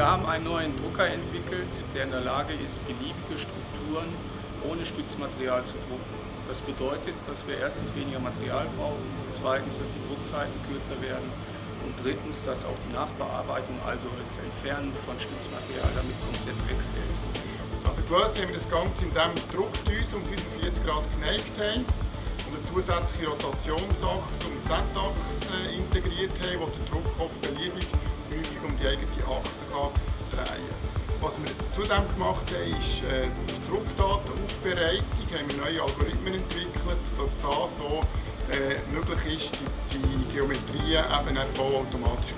Wir haben einen neuen Drucker entwickelt, der in der Lage ist, beliebige Strukturen ohne Stützmaterial zu drucken. Das bedeutet, dass wir erstens weniger Material brauchen, zweitens, dass die Druckzeiten kürzer werden und drittens, dass auch die Nachbearbeitung, also das Entfernen von Stützmaterial, damit komplett wegfällt. Also gelöst haben wir das Ganze, indem wir die Druckdüse um 45 Grad geneigt haben und eine zusätzliche Rotationsachse die Z-Achse integriert haben, die eigene Achse drehen. Was wir zudem gemacht haben, ist äh, die Druckdatenaufbereitung. haben wir neue Algorithmen entwickelt, dass da so äh, möglich ist, die, die Geometrien eben vollautomatisch